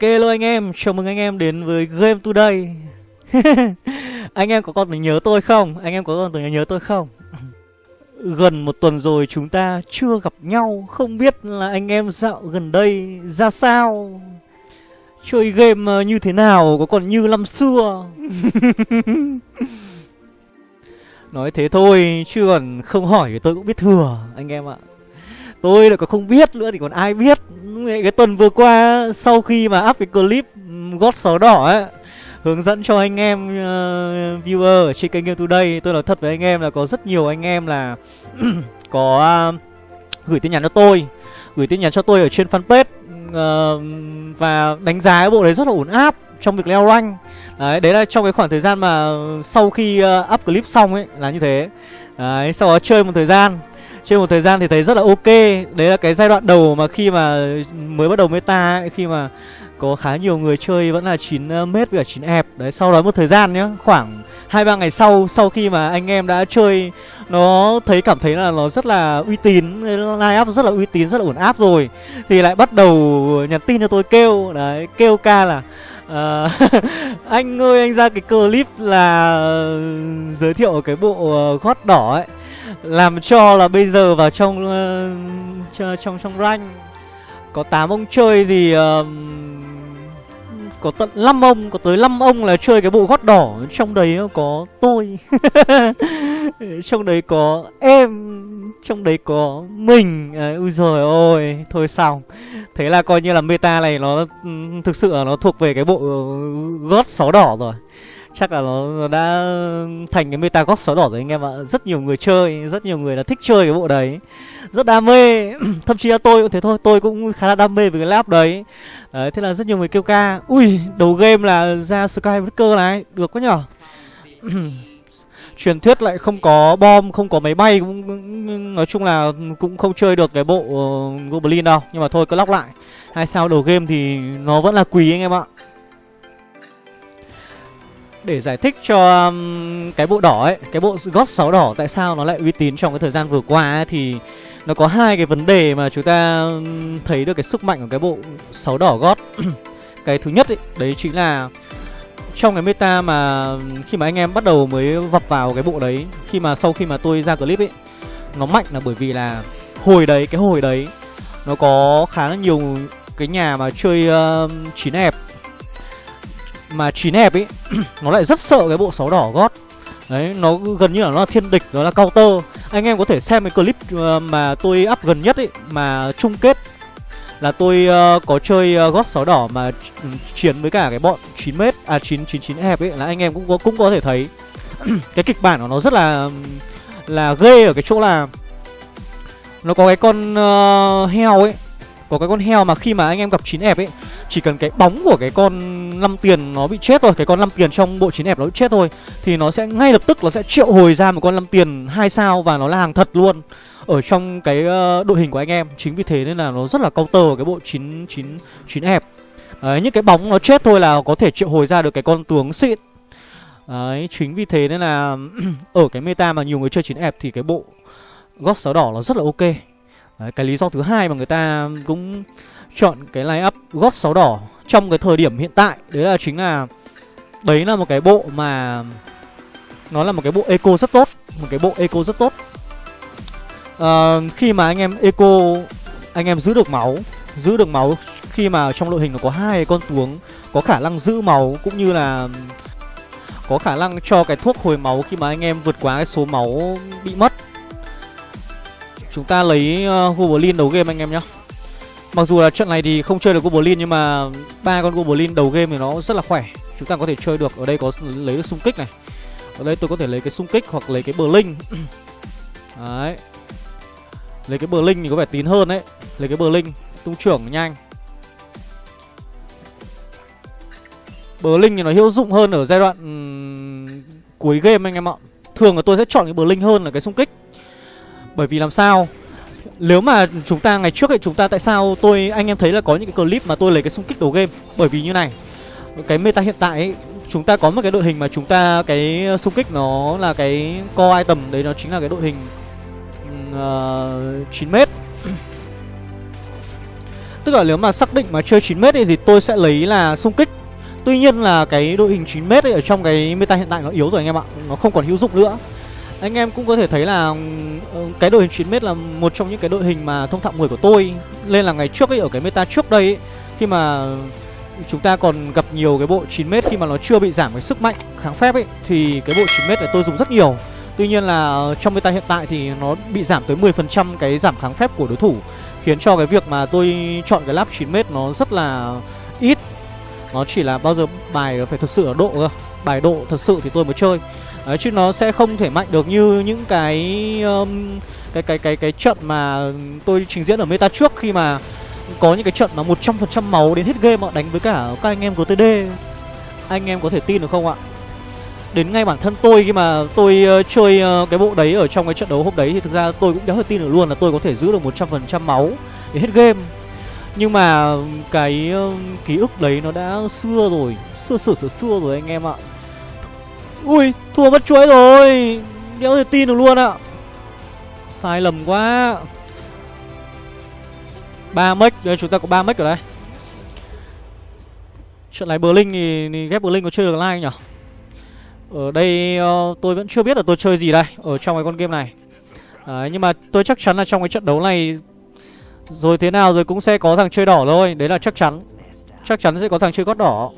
Ok hello anh em, chào mừng anh em đến với Game Today. Anh em có còn nhớ tôi không? Anh em có còn từng nhớ tôi không? Gần một tuần rồi chúng ta chưa gặp nhau. Không biết là anh em dạo gần đây ra sao? Chơi game ờ, như thế nào? Có còn như năm xưa? Nói thế thôi chứ còn không hỏi thì tôi cũng biết thừa anh em ạ Tôi lại còn không biết nữa thì còn ai biết. Cái tuần vừa qua sau khi mà up cái clip gót só đỏ ấy Hướng dẫn cho anh em uh, viewer ở trên kênh Game Today Tôi nói thật với anh em là có rất nhiều anh em là có uh, gửi tin nhắn cho tôi Gửi tin nhắn cho tôi ở trên fanpage uh, Và đánh giá cái bộ đấy rất là ổn áp trong việc leo rank. Đấy, đấy là trong cái khoảng thời gian mà sau khi uh, up clip xong ấy là như thế. Đấy, sau đó chơi một thời gian. Chơi một thời gian thì thấy rất là ok. Đấy là cái giai đoạn đầu mà khi mà mới bắt đầu meta ấy, Khi mà có khá nhiều người chơi vẫn là 9 ờ, mét với cả 9 ép Đấy, sau đó một thời gian nhá Khoảng hai ba ngày sau Sau khi mà anh em đã chơi Nó thấy cảm thấy là nó rất là uy tín Line up rất là uy tín, rất là ổn áp rồi Thì lại bắt đầu nhắn tin cho tôi kêu. Đấy, kêu ca là Uh, anh ơi anh ra cái clip là ờ, giới thiệu cái bộ gót đỏ ấy làm cho là bây giờ vào trong uh, trong trong rank có 8 ông chơi thì uh, có tận 5 ông, có tới 5 ông là chơi cái bộ gót đỏ. Trong đấy có tôi Trong đấy có em Trong đấy có mình. À, Ui rồi ôi Thôi xong Thế là coi như là meta này nó ừ, thực sự là nó thuộc về cái bộ gót sáu đỏ rồi chắc là nó, nó đã thành cái meta gót sáu đỏ rồi anh em ạ. Rất nhiều người chơi rất nhiều người là thích chơi cái bộ đấy. Rất đam mê. Thậm chí là tôi cũng thế thôi. Tôi cũng khá là đam mê với cái lap đấy. Đấy thế là rất nhiều người kêu ca ui đầu game là ra skybreaker này. Được quá nhở? Truyền thuyết lại không có bom không có máy bay cũng nói chung là cũng không chơi được cái bộ uh, goblin đâu. Nhưng mà thôi cứ lóc lại. Hai sao đầu game thì nó vẫn là quý anh em ạ để giải thích cho um, cái bộ đỏ ấy cái bộ gót 6 đỏ tại sao nó lại uy tín trong cái thời gian vừa qua ấy, thì nó có hai cái vấn đề mà chúng ta um, thấy được cái sức mạnh của cái bộ 6 đỏ gót. Cái thứ nhất ấy, đấy chính là trong cái meta mà um, khi mà anh em bắt đầu mới vập vào cái bộ đấy khi mà sau khi mà tôi ra clip ấy nó mạnh là bởi vì là hồi đấy cái hồi đấy nó có khá là nhiều cái nhà mà chơi uh, chín hẹp mà chín hẹp ấy nó lại rất sợ cái bộ sáu đỏ gót đấy nó gần như là nó là thiên địch nó là counter. Anh em có thể xem cái clip ờ, mà tôi up gần nhất ấy mà chung kết là tôi uh, có chơi ờ, uh, gót sáu đỏ mà ừ, chiến với cả cái bọn 9 m à 9 9 9 hẹp ấy là anh em cũng có cũng có thể thấy. Cái kịch bản của nó rất là là ghê ở cái chỗ là nó có cái con uh, heo ấy có cái con heo mà khi mà anh em gặp chín ép ấy chỉ cần cái bóng của cái con 5 tiền nó bị chết thôi cái con 5 tiền trong bộ chín ép nó bị chết thôi thì nó sẽ ngay lập tức nó sẽ triệu hồi ra một con 5 tiền hai sao và nó là hàng thật luôn ở trong cái uh, đội hình của anh em. Chính vì thế nên là nó rất là counter cái bộ chín chín chín ép đấy những cái bóng nó chết thôi là có thể triệu hồi ra được cái con tướng xịn đấy chính vì thế nên là ở cái meta mà nhiều người chơi chín ép thì cái bộ gót sáu đỏ nó rất là ok. Đấy, cái lý do thứ hai mà người ta cũng chọn cái line up gót sáu đỏ trong cái thời điểm hiện tại đấy là chính là đấy là một cái bộ mà nó là một cái bộ eco rất tốt một cái bộ eco rất tốt. À, khi mà anh em eco anh em giữ được máu giữ được máu khi mà trong đội hình nó có hai con tuống có khả năng giữ máu cũng như là có khả năng cho cái thuốc hồi máu khi mà anh em vượt quá cái số máu bị mất. Chúng ta lấy ờ, uh, Goblin đầu game anh em nhá. Mặc dù là trận này thì không chơi được Goblin nhưng mà ba con Goblin đầu game thì nó rất là khỏe. Chúng ta có thể chơi được Ở đây có lấy được xung kích này. Ở đây tôi có thể lấy cái xung kích hoặc lấy cái bờ linh Đấy. Lấy cái bờ linh thì có vẻ tín hơn đấy. Lấy cái bờ linh Tung trưởng nhanh. Bờ linh thì nó hữu dụng hơn ở giai đoạn um, cuối game anh em ạ. Thường là tôi sẽ chọn cái bờ linh hơn là cái xung kích bởi vì làm sao? Nếu mà chúng ta ngày trước ấy chúng ta tại sao tôi anh em thấy là có những cái clip mà tôi lấy cái xung kích đầu game? Bởi vì như này cái meta hiện tại ấy chúng ta có một cái đội hình mà chúng ta cái xung kích nó là cái core item đấy nó chính là cái đội hình uh, 9 m Tức là nếu mà xác định mà chơi 9m thì tôi sẽ lấy là xung kích. Tuy nhiên là cái đội hình 9m ấy ở trong cái meta hiện tại nó yếu rồi anh em ạ Nó không còn hữu dụng nữa. Anh em cũng có thể thấy là ừ, cái đội hình 9m là một trong những cái đội hình mà thông thạo 10 của tôi. Nên là ngày trước ấy ở cái meta trước đây ấy, Khi mà chúng ta còn gặp nhiều cái bộ 9m khi mà nó chưa bị giảm cái sức mạnh kháng phép ấy Thì cái bộ 9m này tôi dùng rất nhiều. Tuy nhiên là trong meta hiện tại thì nó bị giảm tới 10% cái giảm kháng phép của đối thủ Khiến cho cái việc mà tôi chọn cái lap 9m nó rất là ít. Nó chỉ là bao giờ bài phải thật sự ở độ cơ. Bài độ thật sự thì tôi mới chơi. Đấy, chứ nó sẽ không thể mạnh được như những cái um, cái cái cái cái trận mà tôi trình diễn ở meta trước khi mà có những cái trận mà 100% máu đến hết game họ đánh với cả các anh em của TD, Anh em có thể tin được không ạ? Đến ngay bản thân tôi khi mà tôi uh, chơi uh, cái bộ đấy ở trong cái trận đấu hôm đấy thì thực ra tôi cũng đéo thể tin được luôn là tôi có thể giữ được 100% máu để hết game. Nhưng mà cái uh, ký ức đấy nó đã xưa rồi, xưa xưa xưa xưa rồi anh em ạ. Ui, thua mất chuỗi rồi. Đéo thể tin được luôn ạ. Sai lầm quá. 3 mech, đây chúng ta có 3 mech ở đây. Trận này Berlin thì, thì ghép Berlin có chơi được like nhỉ? Ở đây uh, tôi vẫn chưa biết là tôi chơi gì đây Ở trong cái con game này Đấy, Nhưng mà tôi chắc chắn là trong cái trận đấu này Rồi thế nào rồi cũng sẽ có thằng chơi đỏ thôi Đấy là chắc chắn Chắc chắn sẽ có thằng chơi gót đỏ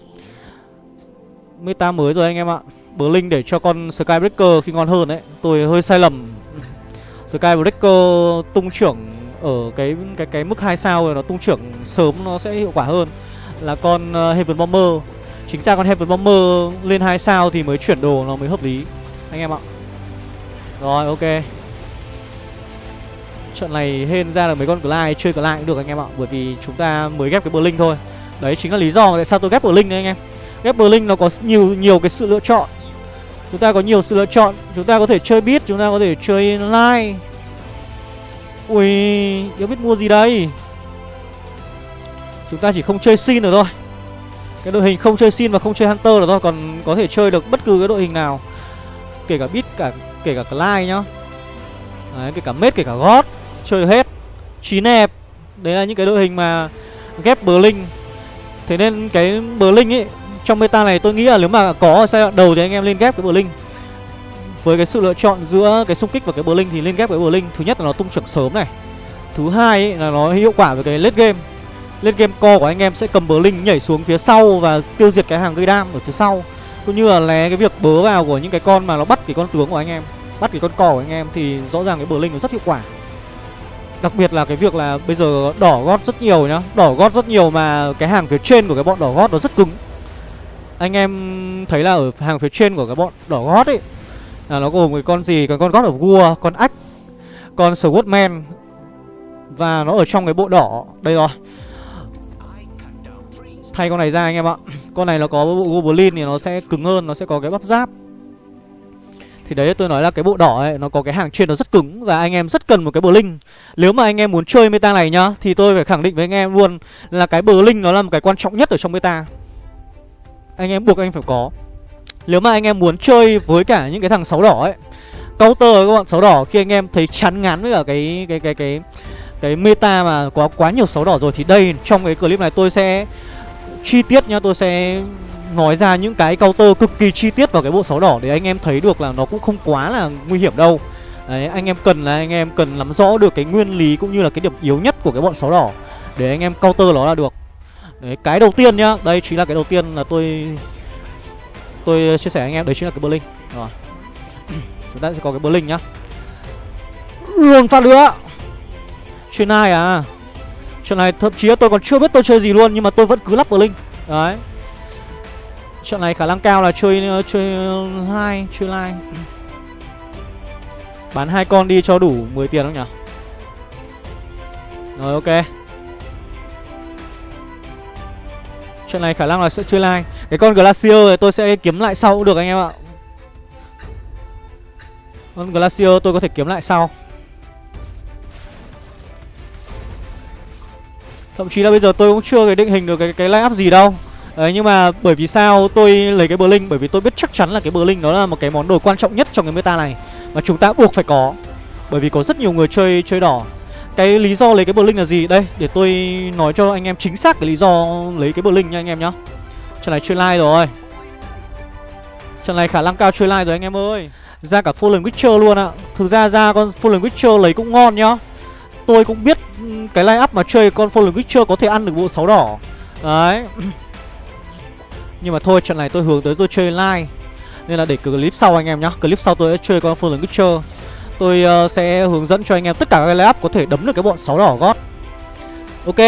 Meta mới rồi anh em ạ Blink để cho con Skybreaker khi ngon hơn đấy Tôi hơi sai lầm. Skybreaker tung trưởng ở cái cái cái mức 2 sao rồi nó tung trưởng sớm nó sẽ hiệu quả hơn là con uh, Heaven Bomber. Chính ra con Heaven Bomber lên 2 sao thì mới chuyển đồ nó mới hợp lý. Anh em ạ. Rồi ok. Trận này hên ra là mấy con Glide chơi Glide cũng được anh em ạ Bởi vì chúng ta mới ghép cái Blink thôi. Đấy chính là lý do tại sao tôi ghép Blink đấy anh em. Ghép Blink nó có nhiều nhiều cái sự lựa chọn. Chúng ta có nhiều sự lựa chọn. Chúng ta có thể chơi beat, chúng ta có thể chơi line. Ui, yếu biết mua gì đây? Chúng ta chỉ không chơi xin được thôi. Cái đội hình không chơi Sin và không chơi Hunter được thôi Còn có thể chơi được bất cứ cái đội hình nào. Kể cả Beat, cả kể cả Clyde nhá. Đấy, kể cả Mết, kể cả God. Chơi hết. Chín đẹp Đấy là những cái đội hình mà ghép Berlin. Thế nên cái Berlin ấy trong meta này tôi nghĩ là nếu mà có giai đoạn đầu thì anh em lên ghép cái Blink Với cái sự lựa chọn giữa cái xung kích và cái Blink thì lên ghép cái Blink Thứ nhất là nó tung trưởng sớm này. Thứ hai ấy là nó hiệu quả với cái late game. Late game co của anh em sẽ cầm Blink nhảy xuống phía sau và tiêu diệt cái hàng gây đam ở phía sau. Cũng như là né cái việc bớ vào của những cái con mà nó bắt cái con tướng của anh em, bắt cái con cò của anh em thì rõ ràng cái Blink nó rất hiệu quả. Đặc biệt là cái việc là bây giờ đỏ gót rất nhiều nhá. Đỏ gót rất nhiều mà cái hàng phía trên của cái bọn đỏ gót nó rất cứng anh em thấy là ở hàng phía trên của cái bọn đỏ gót ấy, là nó gồm cái con gì? Cái con gót ở vua, con ách, con swordman, và nó ở trong cái bộ đỏ. Đây rồi. Thay con này ra anh em ạ. Con này nó có bộ Goblin thì nó sẽ cứng hơn, Nó sẽ có cái bắp giáp. Thì đấy, tôi nói là cái bộ đỏ ấy, Nó có cái hàng trên nó rất cứng, Và anh em rất cần một cái bờ linh. Nếu mà anh em muốn chơi meta này nhá, Thì tôi phải khẳng định với anh em luôn Là cái bờ linh nó là một cái quan trọng nhất ở trong meta. Anh em buộc anh phải có. Nếu mà anh em muốn chơi với cả những cái thằng sáu đỏ ấy Counter các bạn sáu đỏ Khi anh em thấy chán ngán với cả cái cái cái cái cái meta mà có quá nhiều sáu đỏ rồi thì đây trong cái clip này tôi sẽ chi tiết nhá Tôi sẽ nói ra những cái counter cực kỳ chi tiết vào cái bộ sáu đỏ Để anh em thấy được là nó cũng không quá là nguy hiểm đâu. Đấy, anh em cần là anh em cần nắm rõ được cái nguyên lý cũng như là cái điểm yếu nhất của cái bọn sáu đỏ. Để anh em counter nó là được. Đấy, cái đầu tiên nhá. Đây chính là cái đầu tiên là tôi Tôi chia sẻ anh em. Đấy chính là cái Berlin. Rồi. Chúng ta sẽ có cái Berlin nhá. Luồng phát nữa Chuyện này à? Chuyện này thậm chí tôi còn chưa biết tôi chơi gì luôn Nhưng mà tôi vẫn cứ lắp Berlin. Đấy. Trận này khả năng cao là chơi chơi hai, Chơi lai. Bán hai con đi cho đủ 10 tiền không nhỉ? Rồi ok. Chuyện này khả năng là sẽ chơi lai Cái con Glacier này tôi sẽ kiếm lại sau cũng được anh em ạ. Con Glacier tôi có thể kiếm lại sau. Thậm chí là bây giờ tôi cũng chưa cái định hình được cái cái line up gì đâu. Đấy, nhưng mà bởi vì sao tôi lấy cái Blink Bởi vì tôi biết chắc chắn là cái Blink nó là một cái món đồ quan trọng nhất trong cái meta này. Mà chúng ta buộc phải có. Bởi vì có rất nhiều người chơi chơi đỏ. Cái lý do lấy cái Blink là gì? Đây, để tôi nói cho anh em chính xác cái lý do lấy cái Blink nha anh em nhá. Trận này chơi like rồi. Trận này khả năng cao chơi like rồi anh em ơi. Ra cả Fallen Witcher luôn ạ. Thực ra ra con Fallen Witcher lấy cũng ngon nhá. Tôi cũng biết cái line up mà chơi con Fallen Witcher có thể ăn được bộ sáu đỏ. Đấy. Nhưng mà thôi trận này tôi hướng tới tôi chơi like Nên là để clip sau anh em nhá. Clip sau tôi sẽ chơi con Fallen Witcher. Tôi uh, sẽ hướng dẫn cho anh em tất cả các line có thể đấm được cái bọn sáu đỏ gót. Ok.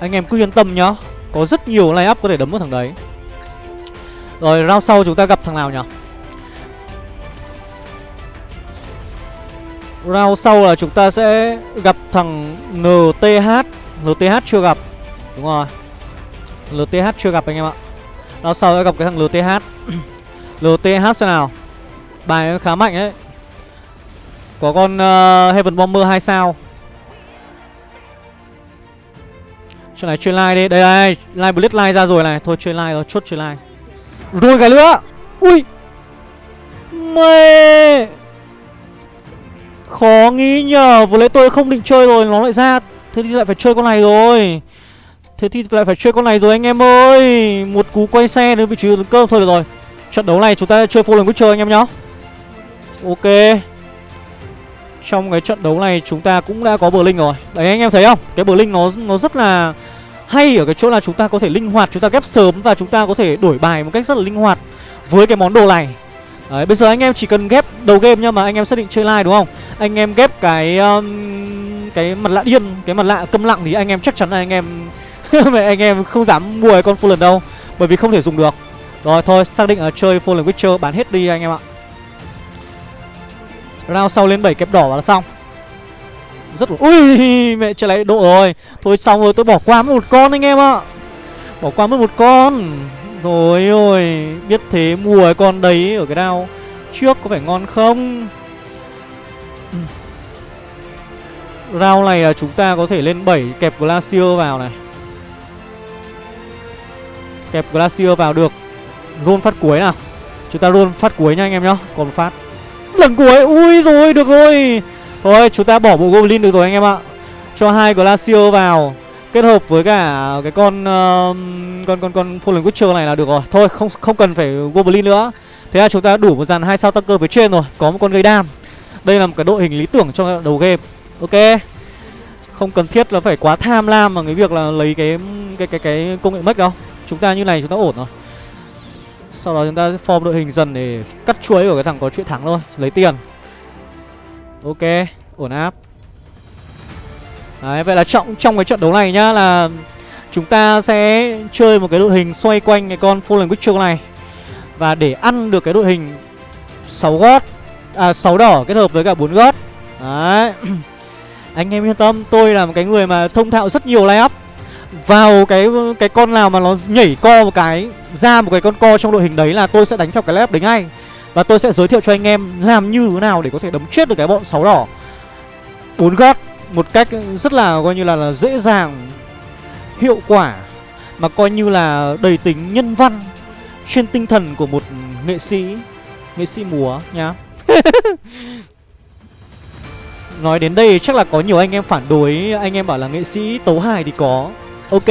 Anh em cứ yên tâm nhá. Có rất nhiều line up có thể đấm được thằng đấy. Rồi round sau chúng ta gặp thằng nào nhỉ? Round sau là chúng ta sẽ gặp thằng NTH NTH chưa gặp. Đúng rồi. LTH chưa gặp anh em ạ. Round sau sẽ gặp cái thằng LTH LTH xem nào. Bài khá mạnh đấy có con uh, Heaven Bomber 2 sao? Chuyện này chơi like đi. Đây đây Live Blitz like ra rồi này. Thôi chơi like rồi. Chốt chơi like Rồi cái nữa Ui. Mê Khó nghĩ nhờ. Vừa lấy tôi không định chơi rồi. Nó lại ra. Thế thì lại phải chơi con này rồi. Thế thì lại phải chơi con này rồi anh em ơi. Một cú quay xe đến vị trí cơm thôi được rồi. Trận đấu này chúng ta chơi full Fallen chơi anh em nhá. Ok. Trong cái trận đấu này chúng ta cũng đã có bờ linh rồi Đấy anh em thấy không Cái bờ linh nó nó rất là hay ở cái chỗ là chúng ta có thể linh hoạt Chúng ta ghép sớm và chúng ta có thể đổi bài một cách rất là linh hoạt Với cái món đồ này Đấy, bây giờ anh em chỉ cần ghép đầu game nhá mà anh em xác định chơi live đúng không? Anh em ghép cái um, cái mặt lạ điên, cái mặt lạ câm lặng thì anh em chắc chắn là anh em anh em không dám mua cái con Fallen đâu, bởi vì không thể dùng được. Rồi thôi, xác định ở chơi Fallen Witcher bán hết đi anh em ạ. Round sau lên 7 kẹp đỏ là xong. Rất là ui, mẹ trời lại độ rồi. Thôi xong rồi, tôi bỏ qua mất một con anh em ạ. Bỏ qua mất một con. Rồi, ôi, Biết thế mua cái con đấy ở cái đao Trước có phải ngon không ừ. Round này là chúng ta có thể lên 7 kẹp Glacier vào này Kẹp Glacier vào được Roll phát cuối nào Chúng ta roll phát cuối nha anh em nhá Còn phát Lần cuối Ui rồi được rồi Thôi chúng ta bỏ bộ Goblin được rồi anh em ạ Cho hai glacio vào kết hợp với cả cái con uh, con con con Fallen Witcher này là được rồi. Thôi không không cần phải Goblin nữa. Thế là chúng ta đủ một dàn hai sao tăng cơ phía trên rồi, có một con gây đam. Đây là một cái đội hình lý tưởng cho đầu game. Ok. Không cần thiết là phải quá tham lam mà cái việc là lấy cái cái cái cái công nghệ mất đâu. Chúng ta như này chúng ta ổn rồi. Sau đó chúng ta form đội hình dần để cắt chuối của cái thằng có chuyện thắng thôi, lấy tiền. Ok, ổn áp. Đấy, vậy là trọng trong cái trận đấu này nhá là chúng ta sẽ chơi một cái đội hình xoay quanh cái con Fallen Witcher này. Và để ăn được cái đội hình 6 gót à 6 đỏ kết hợp với cả 4 gót. Đấy. Anh em yên tâm, tôi là một cái người mà thông thạo rất nhiều layup vào cái cái con nào mà nó nhảy co một cái ra một cái con co trong đội hình đấy là tôi sẽ đánh theo cái lép đấy ngay. Và tôi sẽ giới thiệu cho anh em làm như thế nào để có thể đấm chết được cái bọn sáu đỏ. bốn gót một cách rất là coi như là, là dễ dàng hiệu quả mà coi như là đầy tính nhân văn trên tinh thần của một nghệ sĩ nghệ sĩ múa nhá nói đến đây chắc là có nhiều anh em phản đối anh em bảo là nghệ sĩ tấu hài thì có ok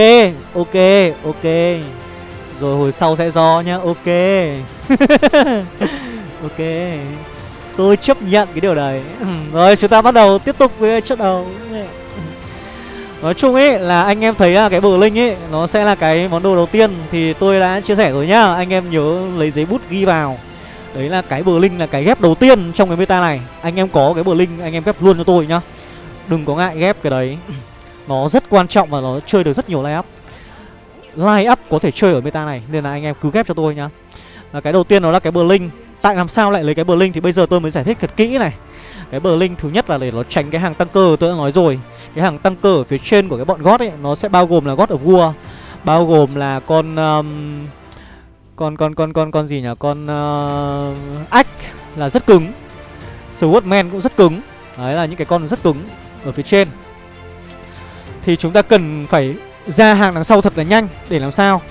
ok ok. Rồi hồi sau sẽ do nhá, ok. Ok. Tôi chấp nhận cái điều đấy. Rồi, chúng ta bắt đầu tiếp tục với trận đầu Nói chung ấy, là anh em thấy là cái bờ linh ấy, Nó sẽ là cái món đồ đầu tiên. Thì tôi đã chia sẻ rồi nhá, Anh em nhớ lấy giấy bút ghi vào. Đấy là cái bờ linh là cái ghép đầu tiên trong cái meta này. Anh em có cái bờ linh, anh em ghép luôn cho tôi nhá. Đừng có ngại ghép cái đấy. Nó rất quan trọng và nó chơi được rất nhiều line up. Line up có thể chơi ở meta này Nên là anh em cứ ghép cho tôi nhá. Là Cái đầu tiên nó là cái bờ linh Tại làm sao lại lấy cái bờ linh thì bây giờ tôi mới giải thích thật kỹ này. Cái bờ linh thứ nhất là để nó tránh cái hàng tăng cơ tôi đã nói rồi. Cái hàng tăng cơ ở phía trên của cái bọn gót ấy Nó sẽ bao gồm là gót ở vua Bao gồm là con um, Con con con con con gì nhỉ? Con uh, ách là rất cứng. Swordman cũng rất cứng. Đấy là những cái con rất cứng ở phía trên. Thì chúng ta cần phải ra hàng đằng sau thật là nhanh Để làm sao?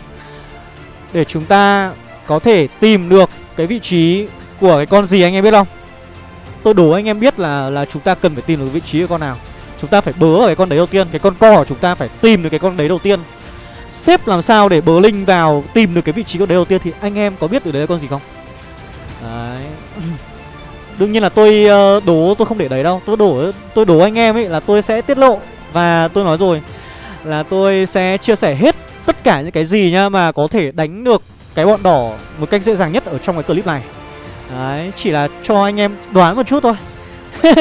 Để chúng ta có thể tìm được cái vị trí của cái con gì anh em biết không? Tôi đố anh em biết là là chúng ta cần phải tìm được vị trí của con nào. Chúng ta phải bớ ở cái con đấy đầu tiên, Cái con co của chúng ta phải tìm được cái con đấy đầu tiên. Xếp làm sao để bớ linh vào Tìm được cái vị trí con đấy đầu tiên Thì anh em có biết được đấy là con gì không? Đấy. Đương nhiên là tôi ờ, đố, tôi không để đấy đâu. Tôi đổ, tôi đố anh em ấy là tôi sẽ tiết lộ và tôi nói rồi Là tôi sẽ chia sẻ hết tất cả những cái gì nhá Mà có thể đánh được cái bọn đỏ một cách dễ dàng nhất ở trong cái clip này. Đấy, chỉ là cho anh em đoán một chút thôi.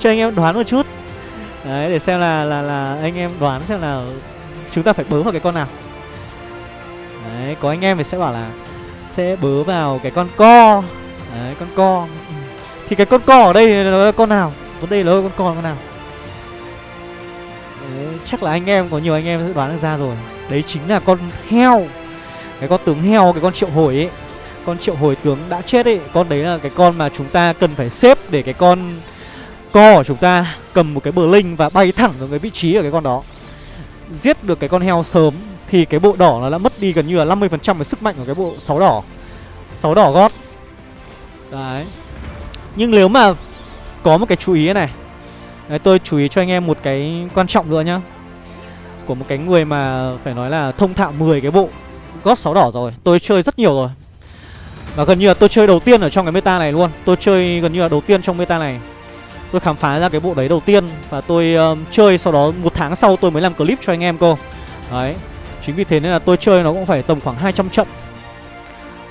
Cho anh em đoán một chút. Đấy, để xem là là là anh em đoán xem là chúng ta phải bớ vào cái con nào. Đấy, có anh em thì sẽ bảo là sẽ bớ vào cái con co. Đấy, con co. Thì cái con co ở đây là con nào? Vấn đề là con co con nào? Đấy, chắc là anh em, có nhiều anh em sẽ đoán được ra rồi. Đấy chính là con heo. Cái con tướng heo, cái con triệu hồi ấy. Con triệu hồi tướng đã chết ấy. Con đấy là cái con mà chúng ta cần phải xếp để cái con co của chúng ta cầm một cái bờ linh và bay thẳng vào cái vị trí ở cái con đó. Giết được cái con heo sớm thì cái bộ đỏ nó đã mất đi gần như là 50% cái sức mạnh của cái bộ sáu đỏ. Sáu đỏ gót. Đấy. Nhưng nếu mà có một cái chú ý này Đấy, tôi chú ý cho anh em một cái quan trọng nữa nhá. Của một cái người mà phải nói là thông thạo 10 cái bộ gót sáu đỏ rồi Tôi chơi rất nhiều rồi. Và gần như là tôi chơi đầu tiên ở trong cái meta này luôn. Tôi chơi gần như là đầu tiên trong meta này. Tôi khám phá ra cái bộ đấy đầu tiên Và tôi um, chơi sau đó một tháng sau tôi mới làm clip cho anh em cô. Đấy Chính vì thế nên là tôi chơi nó cũng phải tầm khoảng 200 trận.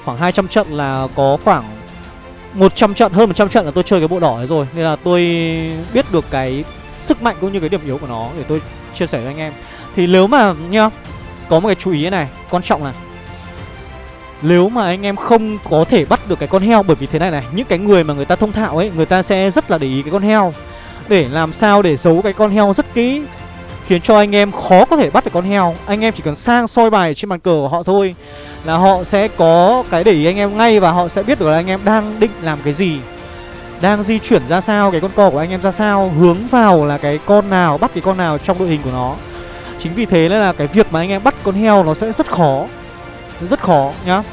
Khoảng 200 trận là có khoảng 100 trận, hơn 100 trận là tôi chơi cái bộ đỏ ấy rồi. Nên là tôi biết được cái sức mạnh cũng như cái điểm yếu của nó Để tôi chia sẻ với anh em. Thì nếu mà nhá Có một cái chú ý này, quan trọng là nếu mà anh em không có thể bắt được cái con heo Bởi vì thế này này Những cái người mà người ta thông thạo ấy Người ta sẽ rất là để ý cái con heo. Để làm sao để giấu cái con heo rất kỹ Khiến cho anh em khó có thể bắt được con heo. Anh em chỉ cần sang soi bài trên bàn cờ của họ thôi. Là họ sẽ có cái để ý anh em ngay Và họ sẽ biết được là anh em đang định làm cái gì, Đang di chuyển ra sao, Cái con cò của anh em ra sao, Hướng vào là cái con nào, Bắt cái con nào trong đội hình của nó. Chính vì thế nên là cái việc mà anh em bắt con heo nó sẽ rất khó rất khó nhá.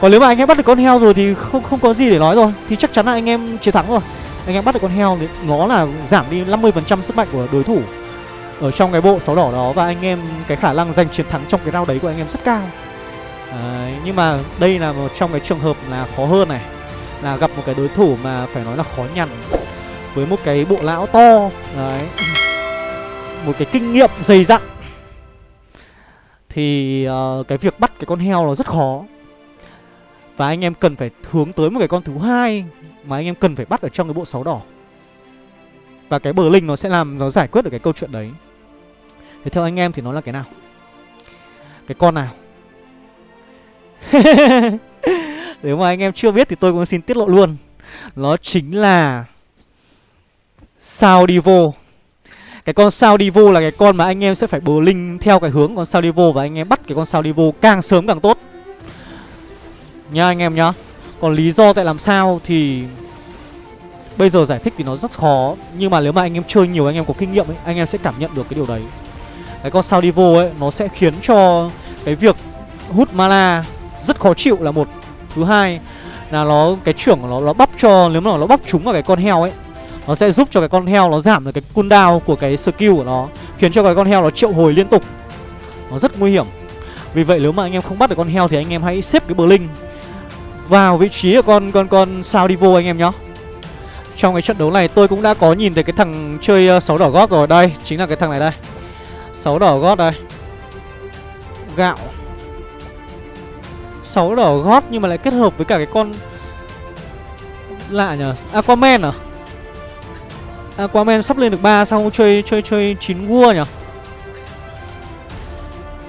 Còn nếu mà anh em bắt được con heo rồi thì không không có gì để nói rồi, thì chắc chắn là anh em chiến thắng rồi. Anh em bắt được con heo thì nó là giảm đi 50% sức mạnh của đối thủ ở trong cái bộ sáu đỏ đó, và anh em cái khả năng giành chiến thắng trong cái round đấy của anh em rất cao đấy, nhưng mà đây là một trong cái trường hợp là khó hơn này là gặp một cái đối thủ mà phải nói là khó nhằn với một cái bộ lão to đấy một cái kinh nghiệm dày dặn. Thì uh, cái việc bắt cái con heo nó rất khó. Và anh em cần phải hướng tới một cái con thứ hai Mà anh em cần phải bắt ở trong cái bộ sáu đỏ. Và cái bờ linh nó sẽ làm Nó giải quyết được cái câu chuyện đấy. Thế theo anh em thì nó là cái nào? Cái con nào? Nếu mà anh em chưa biết thì tôi cũng xin tiết lộ luôn. Nó chính là Sao Divo cái con sao divo là cái con mà anh em sẽ phải bờ linh theo cái hướng con sao divo và anh em bắt cái con sao divo càng sớm càng tốt. Nha anh em nhá. Còn lý do tại làm sao thì bây giờ giải thích thì nó rất khó. Nhưng mà nếu mà anh em chơi nhiều, anh em có kinh nghiệm ấy, anh em sẽ cảm nhận được cái điều đấy. Cái con sao divo ấy, nó sẽ khiến cho cái việc hút mana rất khó chịu là một. Thứ hai là nó, cái trưởng của nó nó bắp cho, nếu mà nó bắp trúng vào cái con heo ấy, nó sẽ giúp cho cái con heo nó giảm được cái cooldown của cái skill của nó, Khiến cho cái con heo nó triệu hồi liên tục. Nó rất nguy hiểm. Vì vậy nếu mà anh em không bắt được con heo thì anh em hãy xếp cái bờ linh Vào vị trí của con con con sao đi vô anh em nhá. Trong cái trận đấu này tôi cũng đã có nhìn thấy cái thằng chơi ờ, sáu đỏ gót rồi. Đây, chính là cái thằng này đây. Sáu đỏ gót đây. Gạo. 6 đỏ gót nhưng mà lại kết hợp với cả cái con Lạ nhờ Aquaman à Aquaman sắp lên được 3 sao chơi chơi chơi chín vua nhỉ?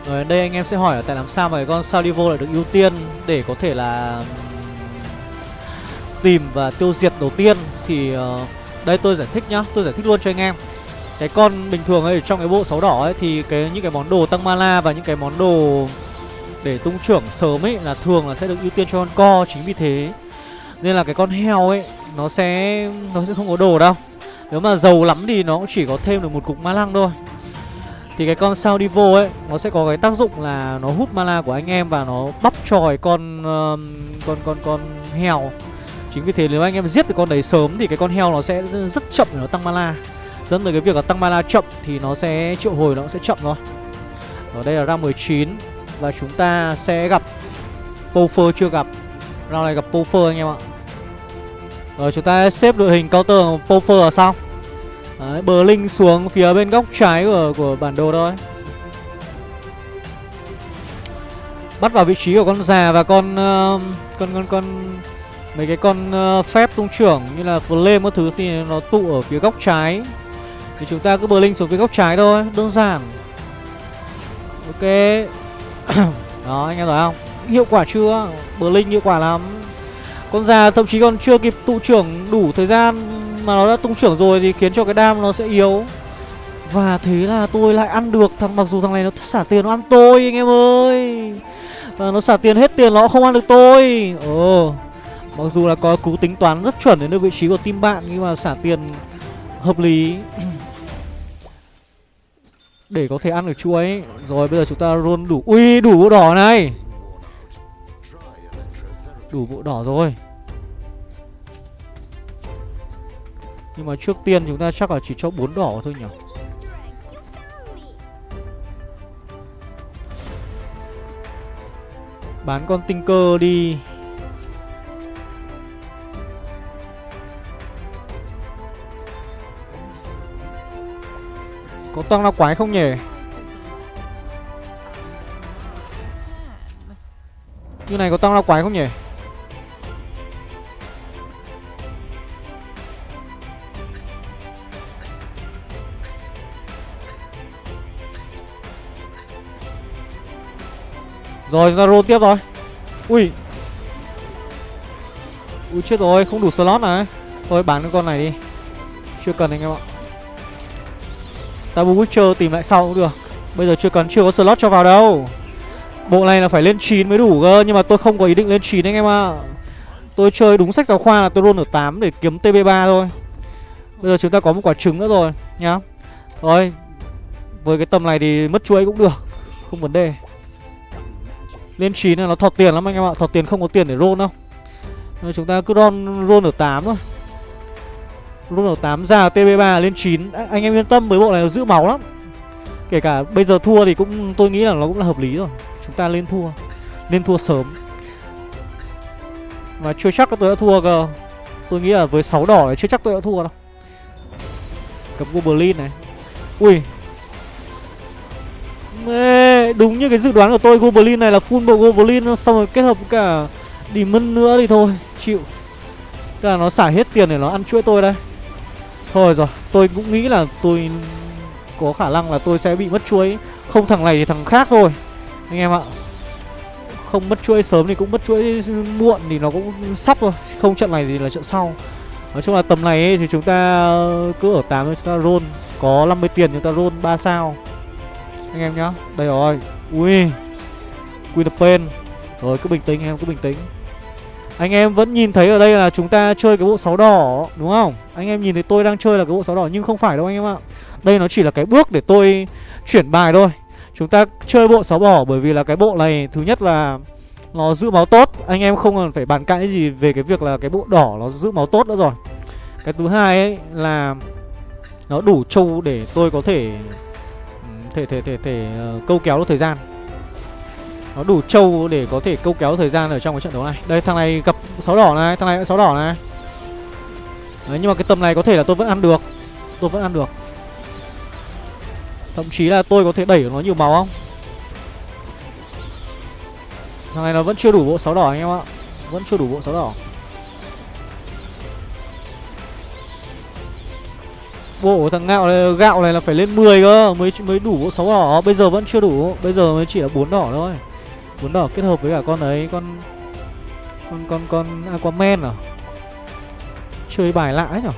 Rồi đây anh em sẽ hỏi là tại làm sao mà cái con Salivo lại được ưu tiên để có thể là tìm và tiêu diệt đầu tiên thì uh, đây tôi giải thích nhá, tôi giải thích luôn cho anh em. Cái con bình thường ấy trong cái bộ sáu đỏ ấy thì cái những cái món đồ tăng mana và những cái món đồ để tung trưởng sớm ấy là thường là sẽ được ưu tiên cho con co chính vì thế. Nên là cái con heo ấy nó sẽ nó sẽ không có đồ đâu. Nếu mà giàu lắm thì nó cũng chỉ có thêm được một cục ma lăng thôi. Thì cái con sao đi vô ấy Nó sẽ có cái tác dụng là nó hút mana của anh em Và nó bắp tròi con uh, con con con heo. Chính vì thế nếu anh em giết được con đấy sớm Thì cái con heo nó sẽ rất chậm để nó tăng mana Dẫn tới cái việc là tăng mana chậm Thì nó sẽ triệu hồi nó sẽ chậm thôi. Ở đây là ra 19 và chúng ta sẽ gặp Pofer chưa gặp? Round này gặp Pofer anh em ạ. Rồi chúng ta xếp đội hình counter của Pofer ở sau Đấy, bờ linh xuống phía bên góc trái của, của bản đồ thôi. Bắt vào vị trí của con già và con uh, Con con con Mấy cái con uh, phép tung trưởng như là flame các thứ thì nó tụ ở phía góc trái. Thì chúng ta cứ bờ linh xuống phía góc trái thôi Đơn giản. Ok. Đó, anh em thấy không? Hiệu quả chưa? Bờ linh hiệu quả lắm. Con già thậm chí còn chưa kịp tụ trưởng đủ thời gian Mà nó đã tung trưởng rồi thì khiến cho cái đam nó sẽ yếu. Và thế là tôi lại ăn được thằng, Mặc dù thằng này nó xả tiền, nó ăn tôi, anh em ơi. Và nó xả tiền hết tiền, nó không ăn được tôi. Ồ, Mặc dù là có cú tính toán rất chuẩn đến được vị trí của team bạn, Nhưng mà xả tiền hợp lý. Để có thể ăn được chuối Rồi, bây giờ chúng ta luôn đủ. Ui, đủ bộ đỏ này. Đủ bộ đỏ rồi. Nhưng mà trước tiên chúng ta chắc là chỉ cho bốn đỏ thôi nhỉ? Bán con tinh cơ đi. Có tăng lao quái không nhỉ? Như này có tăng lao quái không nhỉ? Rồi ra roll tiếp rồi Ui. Ui, chết rồi, không đủ slot này. Thôi, bán cái con này đi. Chưa cần anh em ạ. Tabu Witcher tìm lại sau cũng được. Bây giờ chưa cần chưa có slot cho vào đâu. Bộ này là phải lên 9 mới đủ cơ Nhưng mà tôi không có ý định lên 9 anh em ạ. Tôi chơi đúng sách giáo khoa là tôi roll ở 8 để kiếm TB3 thôi. Bây giờ chúng ta có một quả trứng nữa rồi Nhá. Rồi Với cái tầm này thì mất chuỗi cũng được Không vấn đề. Lên 9 là nó thọt tiền lắm anh em ạ Thọt tiền không có tiền để roll đâu. Nên Chúng ta cứ roll, roll ở 8 thôi lúc đầu 8 ra TB3 lên 9 à, Anh em yên tâm với bộ này nó giữ máu lắm. Kể cả bây giờ thua thì cũng tôi nghĩ là nó cũng là hợp lý rồi. Chúng ta lên thua. Lên thua sớm. Và chưa chắc tôi đã thua cơ. Tôi nghĩ là với 6 đỏ thì chưa chắc tôi đã thua đâu. Cấm Goblin này. Ui. Mê, đúng như cái dự đoán của tôi Goblin này là full bộ Goblin Xong rồi kết hợp với cả Demon nữa thì thôi Chịu. Tức là nó xả hết tiền để nó ăn chuỗi tôi đây. Thôi rồi Tôi cũng nghĩ là tôi Có khả năng là tôi sẽ bị mất chuỗi Không thằng này thì thằng khác thôi Anh em ạ. Không mất chuỗi sớm thì cũng mất chuỗi muộn Thì nó cũng sắp rồi Không trận này thì là trận sau. Nói chung là tầm này ấy, thì chúng ta cứ ở 8 chúng ta roll. Có 50 tiền chúng ta roll 3 sao. Anh em nhá đây rồi. Ui queen of pain. Rồi cứ bình tĩnh anh em cứ bình tĩnh anh em vẫn nhìn thấy ở đây là chúng ta chơi cái bộ sáu đỏ đúng không? Anh em nhìn thấy tôi đang chơi là cái bộ sáu đỏ nhưng không phải đâu anh em ạ. Đây nó chỉ là cái bước để tôi chuyển bài thôi. Chúng ta chơi bộ sáu đỏ bởi vì là cái bộ này thứ nhất là nó giữ máu tốt. Anh em không cần phải bàn cãi gì về cái việc là cái bộ đỏ nó giữ máu tốt nữa rồi. Cái thứ hai ấy là nó đủ trâu để tôi có thể ừ, thể thể thể thể uh, câu kéo được thời gian nó đủ trâu để có thể câu kéo thời gian ở trong cái trận đấu này. Đây thằng này gặp sáu đỏ này thằng này cũng sáu đỏ này. Đấy, nhưng mà cái tầm này có thể là tôi vẫn ăn được. Tôi vẫn ăn được. Thậm chí là tôi có thể đẩy nó nhiều máu không? Thằng này nó vẫn chưa đủ bộ sáu đỏ anh em ạ. Vẫn chưa đủ bộ sáu đỏ. Bộ thằng gạo này, gạo này là phải lên 10 cơ mới mới đủ bộ sáu đỏ, bây giờ vẫn chưa đủ, bây giờ mới chỉ là bốn đỏ thôi bún đỏ kết hợp với cả con ấy, con con con con Aquaman à? Chơi bài lạ ấy nhở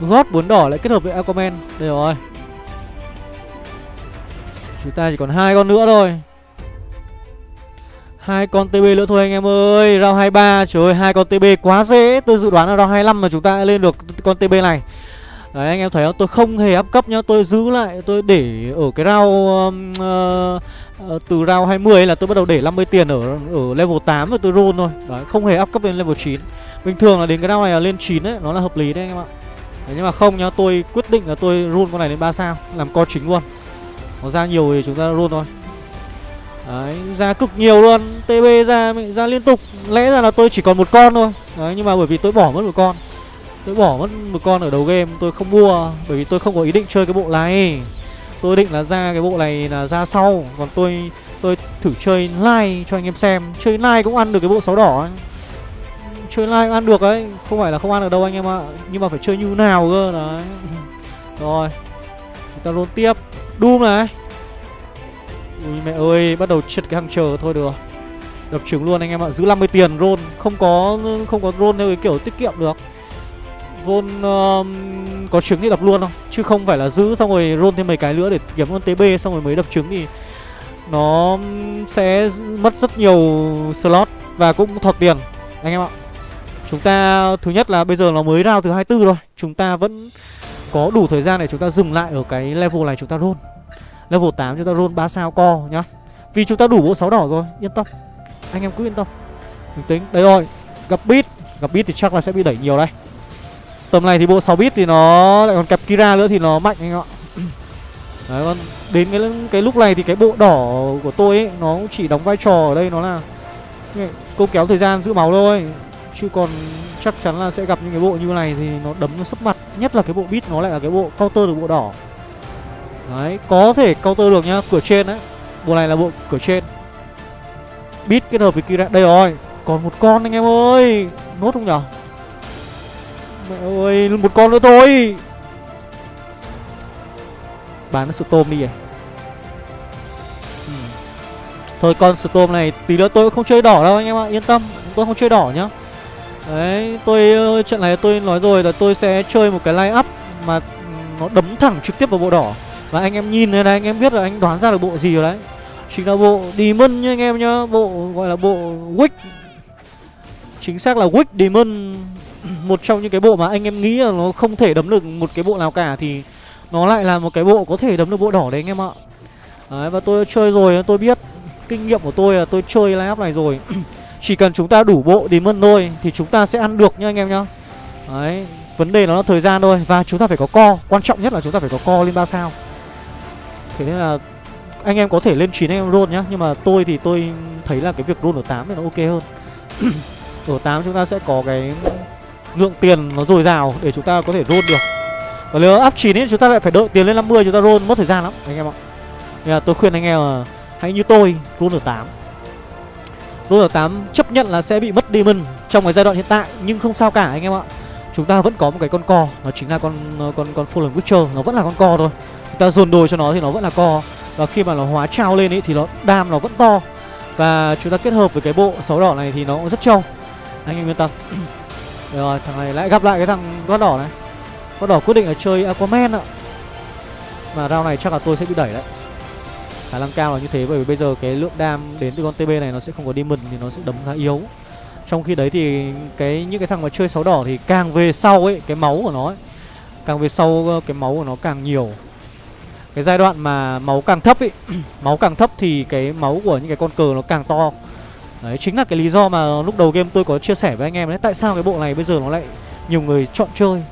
gót bún đỏ lại kết hợp với Aquaman. Đây rồi. Chúng ta chỉ còn hai con nữa thôi hai con TB nữa thôi anh em ơi rau 23 Trời ơi hai con TB quá dễ Tôi dự đoán là rau 25 mà chúng ta lên được con TB này Đấy anh em thấy không? Tôi không hề áp cấp nhá Tôi giữ lại Tôi để ở cái round uh, uh, Từ round 20 là tôi bắt đầu để 50 tiền ở ở level 8 rồi tôi roll thôi. Đấy không hề áp cấp lên level 9 Bình thường là đến cái round này là lên 9 ấy Nó là hợp lý đấy anh em ạ. Đấy, Nhưng mà không nhá Tôi quyết định là tôi roll con này lên 3 sao Làm co chính luôn. Nó ra nhiều thì chúng ta roll thôi. Đấy, ra cực nhiều luôn. TB ra ra liên tục. Lẽ ra là tôi chỉ còn một con thôi. Đấy, nhưng mà bởi vì tôi bỏ mất một con. Tôi bỏ mất một con ở đầu game, Tôi không mua, Bởi vì tôi không có ý định chơi cái bộ này. Tôi định là ra cái bộ này là ra sau, Còn tôi tôi thử chơi live cho anh em xem. Chơi live cũng ăn được cái bộ sáu đỏ ấy. Chơi live cũng ăn được đấy, Không phải là không ăn được đâu anh em ạ, Nhưng mà phải chơi như nào cơ, đấy. Rồi, Chúng ta luôn tiếp. Doom này. Ui, mẹ ơi, Bắt đầu chật cái hàng chờ thôi được Đập trứng luôn anh em ạ, Giữ 50 tiền roll, Không có không có roll theo cái kiểu tiết kiệm được. Roll um, có trứng thì đập luôn không? Chứ không phải là giữ xong rồi roll thêm mấy cái nữa để kiếm con TB xong rồi mới đập trứng thì Nó sẽ mất rất nhiều slot và cũng thọt tiền. Anh em ạ Chúng ta thứ nhất là bây giờ nó mới round thứ 24 rồi. Chúng ta vẫn có đủ thời gian để chúng ta dừng lại ở cái level này chúng ta roll. Level 8 chúng ta roll 3 sao co nhá. Vì chúng ta đủ bộ 6 đỏ rồi Yên tâm. Anh em cứ yên tâm. Mình tính Đây rồi Gặp bit Gặp bit thì chắc là sẽ bị đẩy nhiều đây. Tầm này thì bộ 6 bit thì nó lại còn kẹp Kira nữa thì nó mạnh anh ạ. Đấy còn đến cái cái lúc này thì cái bộ đỏ của tôi ấy Nó chỉ đóng vai trò ở đây nó là Câu kéo thời gian giữ máu thôi. Chứ còn chắc chắn là sẽ gặp những cái bộ như này thì nó đấm nó sấp mặt. Nhất là cái bộ bit nó lại là cái bộ counter được bộ đỏ. Đấy, có thể counter được nhá, cửa trên đấy. Bộ này là bộ cửa trên. Bit kết hợp với Kira, đây rồi Còn một con anh em ơi Nốt không nhở? Mẹ ơi, một con nữa thôi. Bán nó Storm đi này ừ. Thôi con Storm này tí nữa tôi không chơi đỏ đâu anh em ạ. Yên tâm, tôi không chơi đỏ nhá. Đấy, tôi ờ, trận này tôi nói rồi là tôi sẽ chơi một cái line up Mà nó đấm thẳng trực tiếp vào bộ đỏ. Và anh em nhìn này này anh em biết là anh đoán ra được bộ gì rồi đấy. Chính là bộ Demon nha anh em nhá Bộ gọi là bộ Wick. Chính xác là Wick Demon. Một trong những cái bộ mà anh em nghĩ là nó không thể đấm được một cái bộ nào cả Thì nó lại là một cái bộ có thể đấm được bộ đỏ đấy anh em ạ. Đấy, và tôi chơi rồi, tôi biết Kinh nghiệm của tôi là tôi chơi lineup này rồi. Chỉ cần chúng ta đủ bộ Demon thôi Thì chúng ta sẽ ăn được nha anh em nhá. Đấy, Vấn đề nó là thời gian thôi Và chúng ta phải có co. Quan trọng nhất là chúng ta phải có co lên 3 sao. Thế nên là anh em có thể lên 9 anh em roll nhá, Nhưng mà tôi thì tôi thấy là cái việc roll ở 8 thì nó ok hơn. Ở 8 chúng ta sẽ có cái lượng tiền nó dồi dào để chúng ta có thể roll được. Và nếu áp 9 ấy, chúng ta lại phải đợi tiền lên 50 chúng ta roll, mất thời gian lắm, anh em ạ. Nên là tôi khuyên anh em là hãy như tôi, roll ở 8 Roll ở 8 chấp nhận là sẽ bị mất demon trong cái giai đoạn hiện tại, Nhưng không sao cả anh em ạ. Chúng ta vẫn có một cái con co, Nó chính là con con con Fallen Witcher, Nó vẫn là con co thôi. Chúng ta dồn đồ cho nó thì nó vẫn là co. Và khi mà nó hóa trao lên ấy thì nó, đam nó vẫn to. Và chúng ta kết hợp với cái bộ sáu đỏ này thì nó cũng rất trâu. Anh em yên tâm rồi thằng này lại gặp lại cái thằng con đỏ này. Con đỏ quyết định là chơi aquaman ạ. Mà round này chắc là tôi sẽ bị đẩy đấy. Khả năng cao là như thế bởi vì bây giờ cái lượng đam đến từ con tb này nó sẽ không có demon thì nó sẽ đấm khá yếu. Trong khi đấy thì cái những cái thằng mà chơi sáu đỏ thì càng về sau ấy cái máu của nó ấy, càng về sau ờ, cái máu của nó càng nhiều. Cái giai đoạn mà máu càng thấp ấy Máu càng thấp thì cái máu của những cái con cờ nó càng to. Đấy chính là cái lý do mà lúc đầu game tôi có chia sẻ với anh em đấy. Tại sao cái bộ này bây giờ nó lại nhiều người chọn chơi?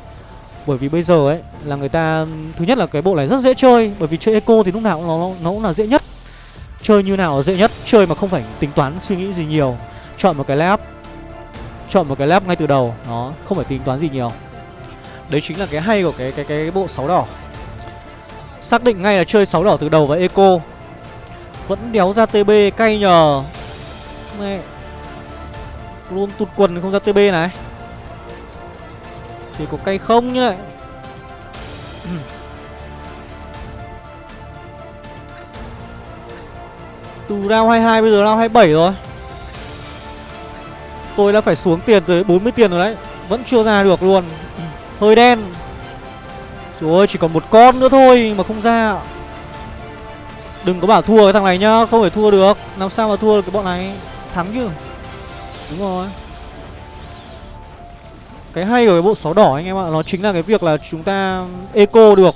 Bởi vì bây giờ ấy là người ta Thứ nhất là cái bộ này rất dễ chơi Bởi vì chơi eco thì lúc nào nó, nó cũng là dễ nhất. Chơi như nào là dễ nhất Chơi mà không phải tính toán suy nghĩ gì nhiều. Chọn một cái lab Chọn một cái lab ngay từ đầu Nó không phải tính toán gì nhiều. Đấy chính là cái hay của cái cái cái bộ sáu đỏ. Xác định ngay là chơi 6 đỏ từ đầu và eco. Vẫn đéo ra TB cay nhờ. Mẹ Luôn tụt quần không ra TB này. Chỉ có cây không như này Từ round 22 bây giờ round 27 rồi. Tôi đã phải xuống tiền tới 40 tiền rồi đấy. Vẫn chưa ra được luôn. Hơi đen. Trời ơi, chỉ còn một con nữa thôi mà không ra. Đừng có bảo thua cái thằng này nhá, Không thể thua được. Làm sao mà thua được cái bọn này? Thắng chứ Đúng rồi. Cái hay của cái bộ sáu đỏ anh em ạ Nó chính là cái việc là chúng ta eco được.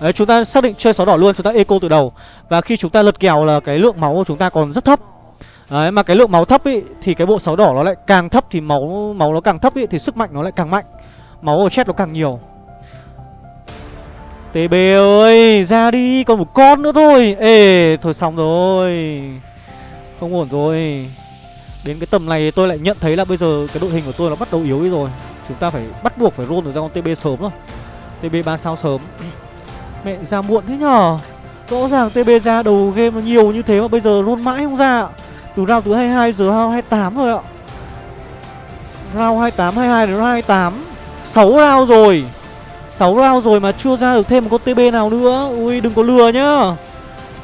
Đấy, chúng ta xác định chơi sáu đỏ luôn Chúng ta eco từ đầu. Và khi chúng ta lật kèo là cái lượng máu của chúng ta còn rất thấp. Đấy, mà cái lượng máu thấp ý Thì cái bộ sáu đỏ nó lại càng thấp Thì máu máu nó càng thấp ý Thì sức mạnh nó lại càng mạnh. Máu ở chết nó càng nhiều. TB ơi Ra đi Còn một con nữa thôi. Ê Thôi xong rồi. Không ổn rồi. Đến cái tầm này tôi lại nhận thấy là bây giờ Cái đội hình của tôi nó bắt đầu yếu đi rồi. Chúng ta phải bắt buộc phải roll được ra con TB sớm thôi. TB 3 sao sớm. Mẹ ra muộn thế nhở? Rõ ràng TB ra đầu game nó nhiều như thế mà bây giờ roll mãi không ra Từ round thứ 22 giờ round 28 rồi ạ. Round 28, 22 đến round 28 6 round rồi. 6 round rồi mà chưa ra được thêm một con TB nào nữa. Ui đừng có lừa nhá.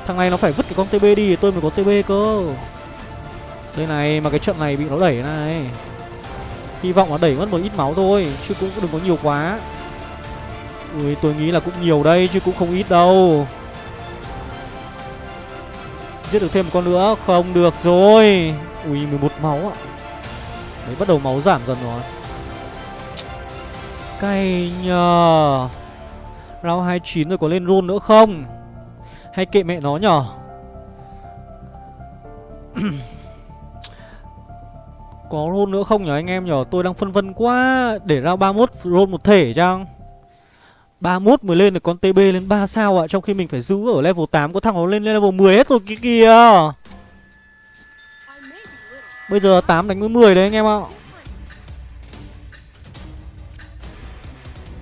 Thằng này nó phải vứt cái con TB đi thì tôi mới có TB cơ. Đây này, mà cái trận này bị nó đẩy này. Hy vọng là đẩy mất một ít máu thôi, Chứ cũng đừng có nhiều quá. Ui, tôi nghĩ là cũng nhiều đây, chứ cũng không ít đâu. Giết được thêm một con nữa, Không được rồi. Ui 11 máu ạ. Đấy, bắt đầu máu giảm dần rồi. Cay nhờ. Round 29 rồi có lên roll nữa không? Hay kệ mẹ nó nhở Có roll nữa không nhỉ anh em nhỉ? Tôi đang phân vân quá, Để ra 31 roll một thể chăng? 31 mới lên được con TB lên 3 sao ạ? Trong khi mình phải giữ ở level 8 Có thằng nó lên level 10 hết rồi kia kìa. Bây giờ 8 đánh với 10 đấy anh em ạ.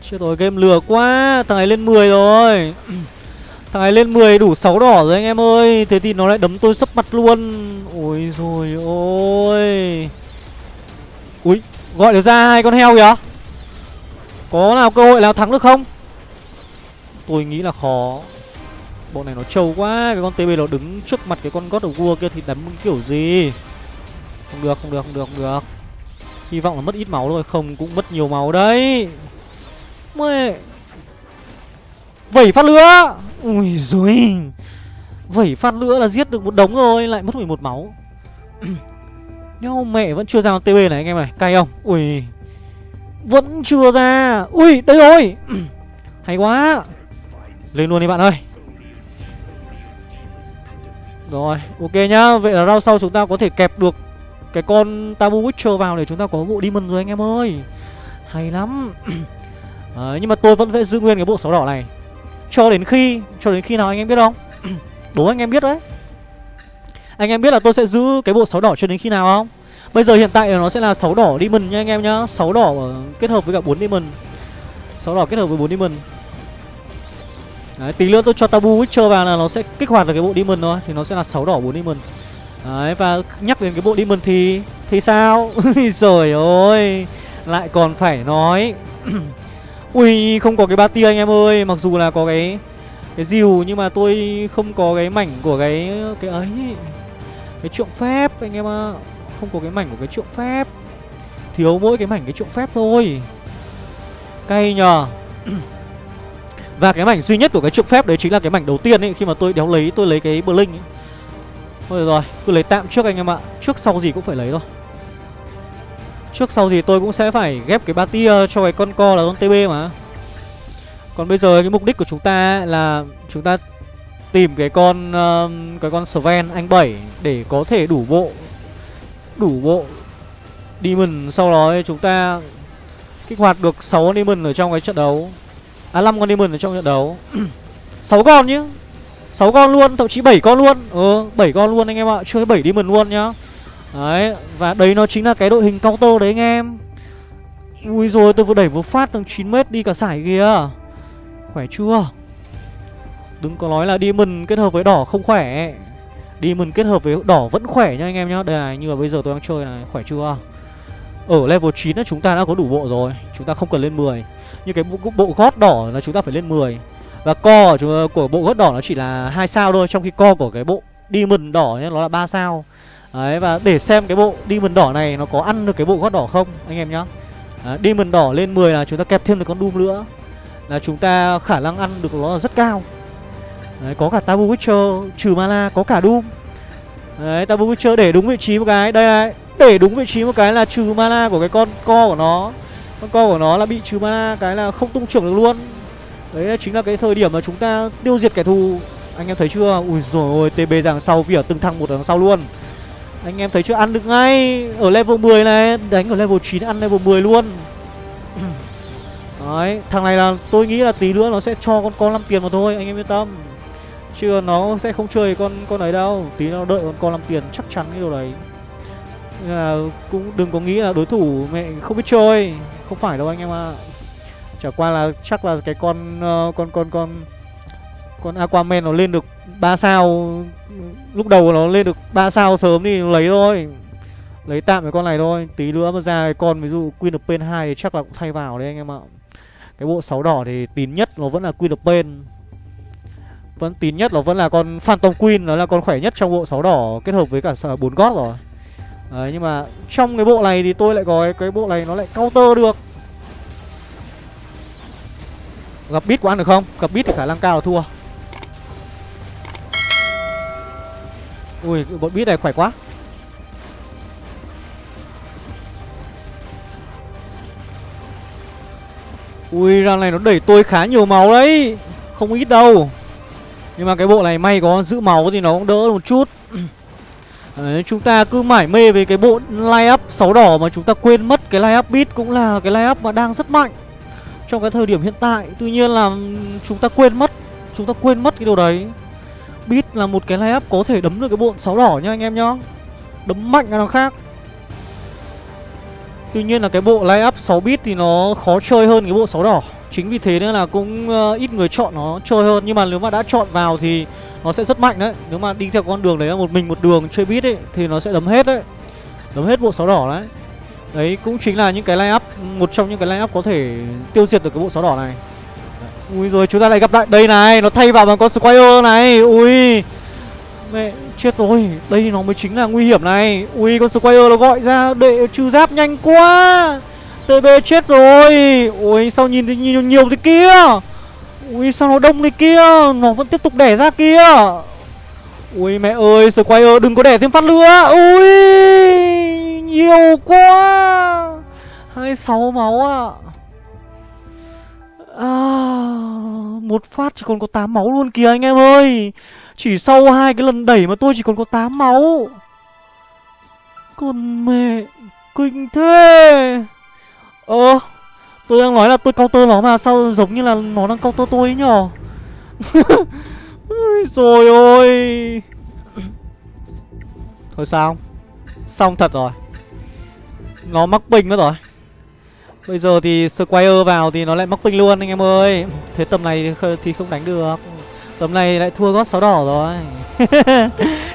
Chết rồi, game lừa quá, Thằng này lên 10 rồi. Thằng này lên 10 đủ 6 đỏ rồi anh em ơi. Thế thì nó lại đấm tôi sấp mặt luôn. Ôi rồi ôi. Ui Gọi được ra hai con heo kìa. Có nào cơ hội nào thắng được không? Tôi nghĩ là khó. Bộ này nó trâu quá, Cái con TB nó đứng trước mặt cái con God of War kia Thì đấm kiểu gì? Không được không được không được không được. Hy vọng là mất ít máu thôi, Không cũng mất nhiều máu đấy. Mẹ! Vẩy phát lửa! Ui giời. Vẩy phát lửa là giết được một đống rồi, Lại mất 11 máu. nhau mẹ vẫn chưa ra con TB này anh em này Cay không? Ui. Vẫn chưa ra. Ui đây rồi. Hay quá. Lên luôn đi bạn ơi. Rồi ok nhá. Vậy là round sau chúng ta có thể kẹp được Cái con Tabu Witcher vào để chúng ta có bộ Demon rồi anh em ơi. Hay lắm. À, nhưng mà tôi vẫn phải giữ nguyên cái bộ sáu đỏ này. Cho đến khi Cho đến khi nào anh em biết không? Đố anh em biết đấy. Anh em biết là tôi sẽ giữ cái bộ sáu đỏ cho đến khi nào không? Bây giờ hiện tại nó sẽ là sáu đỏ Demon nha anh em nhá. Sáu đỏ kết hợp với cả 4 Demon. Sáu đỏ kết hợp với 4 Demon. Đấy, tí nữa tôi cho Tabu Witcher vào là nó sẽ kích hoạt được cái bộ Demon thôi. Thì nó sẽ là sáu đỏ 4 Demon. Đấy, và nhắc đến cái bộ Demon thì Thì sao? Rồi ơi Lại còn phải nói. Ui không có cái ba tia anh em ơi. Mặc dù là có cái Cái diều nhưng mà tôi không có cái mảnh của cái Cái ấy. Cái trượng phép, anh em ạ. Không có cái mảnh của cái trượng phép. Thiếu mỗi cái mảnh cái trượng phép thôi. Cay nhờ. Và cái mảnh duy nhất của cái trượng phép đấy chính là cái mảnh đầu tiên ấy. Khi mà tôi đéo lấy, tôi lấy cái Blink ấy. Thôi rồi, cứ lấy tạm trước anh em ạ. Trước sau gì cũng phải lấy thôi. Trước sau gì tôi cũng sẽ phải ghép cái ba tia cho cái con co là con TB mà. Còn bây giờ cái mục đích của chúng ta là chúng ta tìm cái con uh, cái con Sven anh 7 để có thể đủ bộ đủ bộ Demon sau đó chúng ta kích hoạt được 6 con Demon ở trong cái trận đấu. À 5 con Demon ở trong trận đấu. 6 con nhá. 6 con luôn, thậm chí 7 con luôn. Ừ, 7 con luôn anh em ạ, chơi 7 Demon luôn nhá. Đấy, và đấy nó chính là cái đội hình counter đấy anh em Ui rồi tôi vừa đẩy một phát tầng 9m đi cả sải kìa Khỏe chưa Đừng có nói là Demon kết hợp với đỏ không khỏe. Demon kết hợp với đỏ vẫn khỏe nha anh em nhá. Đây này, như là bây giờ tôi đang chơi này, khỏe chưa? Ở level 9 là chúng ta đã có đủ bộ rồi. Chúng ta không cần lên 10 Như cái bộ, bộ gót đỏ là chúng ta phải lên 10 Và co của bộ gót đỏ nó chỉ là hai sao thôi Trong khi co của cái bộ Demon đỏ nhá, nó là 3 sao. Đấy và để xem cái bộ Demon đỏ này nó có ăn được cái bộ gót đỏ không anh em nhá. À, Demon đỏ lên 10 là chúng ta kẹp thêm được con Doom nữa. Là chúng ta khả năng ăn được nó là rất cao. Đấy, có cả Tabu Witcher trừ mana, có cả Doom. Đấy, Tabu Witcher để đúng vị trí một cái, Đây này, để đúng vị trí một cái là trừ mana của cái con co của nó. Con co của nó là bị trừ mana Cái là không tung trưởng được luôn. Đấy chính là cái thời điểm mà chúng ta tiêu diệt kẻ thù. Anh em thấy chưa? Ui rồi ôi TB đằng sau, vỉa từng thăng một đằng sau luôn. Anh em thấy chưa? Ăn được ngay Ở level 10 này, Đánh ở level 9 ăn level 10 luôn. Đấy, Thằng này là, tôi nghĩ là tí nữa nó sẽ cho con con 5 tiền mà thôi, Anh em yên tâm. Chứ nó sẽ không chơi con con ấy đâu Tí nó đợi con con làm tiền chắc chắn cái điều đấy Nên là cũng đừng có nghĩ là đối thủ mẹ không biết chơi Không phải đâu anh em ạ à. Chả qua là chắc là cái con uh, con con con con Aquaman nó lên được 3 sao lúc đầu nó lên được 3 sao sớm thì lấy thôi. Lấy tạm cái con này thôi, tí nữa mà ra cái con ví dụ Queen of Pain 2 thì chắc là cũng thay vào đấy anh em ạ. Cái bộ sáu đỏ thì tín nhất nó vẫn là Queen of Pain. Vẫn tín nhất nó vẫn là con Phantom Queen, nó là con khỏe nhất trong bộ 6 đỏ kết hợp với cả bốn gót rồi. Đấy, nhưng mà trong cái bộ này thì tôi lại có cái, cái bộ này nó lại counter được. Gặp bit có ăn được không? Gặp bit thì khả năng cao là thua. Ui, bọn bit này khỏe quá. Ui, ra này nó đẩy tôi khá nhiều máu đấy. Không ít đâu. Nhưng mà cái bộ này may có giữ máu thì nó cũng đỡ một chút. Đấy, chúng ta cứ mải mê về cái bộ line up 6 đỏ mà chúng ta quên mất cái line up beat cũng là cái line up mà đang rất mạnh trong cái thời điểm hiện tại. Tuy nhiên là chúng ta quên mất Chúng ta quên mất cái điều đấy. Beat là một cái line up có thể đấm được cái bộ 6 đỏ nha anh em nhá. Đấm mạnh là nó khác. Tuy nhiên là cái bộ line up 6 bit thì nó khó chơi hơn cái bộ 6 đỏ. Chính vì thế nên là cũng uh, ít người chọn nó chơi hơn. Nhưng mà nếu mà đã chọn vào thì nó sẽ rất mạnh đấy. Nếu mà đi theo con đường đấy là một mình một đường chơi bit ấy Thì nó sẽ đấm hết đấy. Đấm hết bộ sáu đỏ đấy. Đấy cũng chính là những cái line up Một trong những cái line up có thể tiêu diệt được cái bộ sáu đỏ này. Ui rồi chúng ta lại gặp lại. Đây này nó thay vào bằng con Squire này. Ui Mẹ chết rồi. Đây nó mới chính là nguy hiểm này. Ui con Squire nó gọi ra để trừ giáp nhanh quá. TB chết rồi. Ui sao nhìn thì nhiều, nhiều thế kia? Ui sao nó đông thế kia? Nó vẫn tiếp tục đẻ ra kia. Ui mẹ ơi Squire đừng có đẻ thêm phát nữa. Ui nhiều quá. 26 máu ạ. À. à, Một phát chỉ còn có 8 máu luôn kìa anh em ơi. Chỉ sau hai cái lần đẩy mà tôi chỉ còn có 8 máu. Con mẹ Kinh thế. Ờ Tôi đang nói là tôi counter nó mà Sao giống như là nó đang counter tôi ấy nhở? Rồi ôi. Thôi sao? Xong thật rồi. Nó mắc bình mất rồi. Bây giờ thì Squire vào thì nó lại mắc bình luôn anh em ơi. Thế tầm này thì không đánh được. Tầm này lại thua gót sáu đỏ rồi.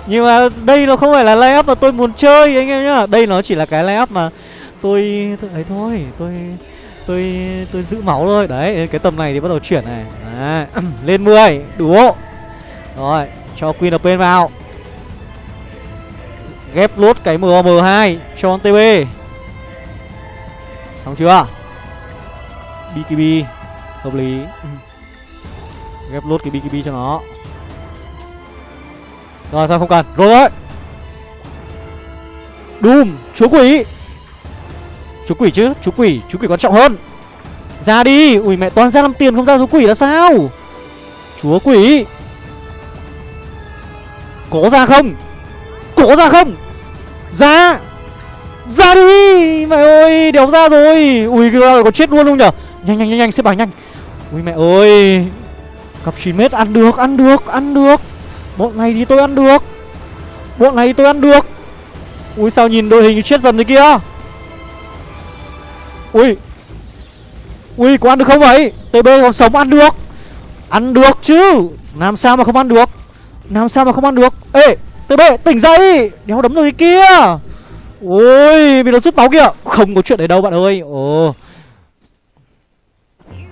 Nhưng mà đây nó không phải là layup mà tôi muốn chơi anh em nhá. Đây nó chỉ là cái layup mà tôi tôi ấy thôi tôi tôi tôi giữ máu thôi. Đấy cái tầm này thì bắt đầu chuyển này. À, lên 10 đủ rồi cho queen up vào. Ghép lốt cái mom 2 cho con tb xong chưa? Bkb hợp lý. Ghép lốt cái bkb cho nó. Rồi thôi không cần. Rồi. Đấy Doom, chúa quỷ. Chú quỷ chứ, chú quỷ, chú quỷ quan trọng hơn. Ra đi, ui mẹ toàn ra làm tiền không ra chú quỷ là sao? Chúa quỷ. Có ra không? Có ra không? Ra. Ra đi Mẹ ơi, đéo ra rồi. Ui, cái có chết luôn không nhở? Nhanh nhanh nhanh nhanh, xếp bài nhanh. Ui mẹ ơi Cặp 9 mét ăn được, ăn được, ăn được. Bọn này thì tôi ăn được. Bọn này thì tôi ăn được. Ui sao nhìn đội hình chết dần thế kia? Ui. Ui, có ăn được không vậy? TB còn sống ăn được. Ăn được chứ. Làm sao mà không ăn được? Làm sao mà không ăn được? Ê TB tỉnh dậy. Đéo đấm rồi kia. Ôi bị nó rút máu kìa. Không có chuyện đấy đâu bạn ơi. Ồ.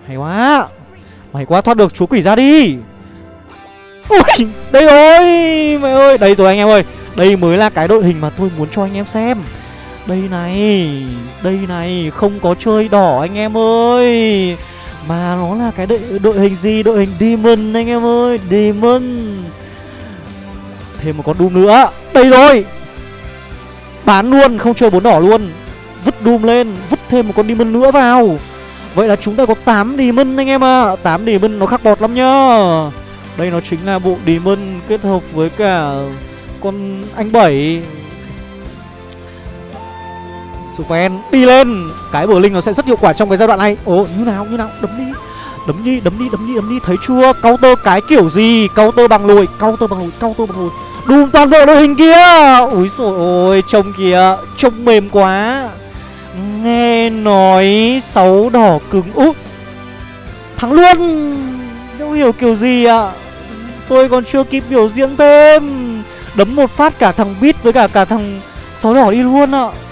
Hay quá. Mày quá thoát được chú quỷ ra đi. Ui, Đây rồi mày ơi. Đây rồi anh em ơi. Đây mới là cái đội hình mà tôi muốn cho anh em xem đây này Đây này Không có chơi đỏ anh em ơi. Mà nó là cái đội, đội hình gì? Đội hình Demon anh em ơi Demon. Thêm một con Doom nữa. Đây rồi. Bán luôn Không chơi bốn đỏ luôn. Vứt Doom lên Vứt thêm một con Demon nữa vào. Vậy là chúng ta có 8 Demon anh em ạ. À. 8 Demon nó khắc bọt lắm nhá. Đây nó chính là bộ Demon kết hợp với cả con anh Bảy. Superman đi lên. Cái bờ linh nó sẽ rất hiệu quả trong cái giai đoạn này. Ồ, như nào như nào? Đấm đi. Đấm đi đấm đi đấm đi đấm đi. Thấy chưa? Counter cái kiểu gì? Counter bằng lùi. Counter bằng lùi, Counter bằng lùi. Đùm toàn bộ đội hình kia. Úi rồi ôi, trông kìa. Trông mềm quá. Nghe nói sáu đỏ cứng. Úp Thắng luôn. Đâu hiểu kiểu gì ạ. À? Tôi còn chưa kịp biểu diễn thêm. Đấm một phát cả thằng Beat với cả cả thằng sáu đỏ đi luôn ạ. à.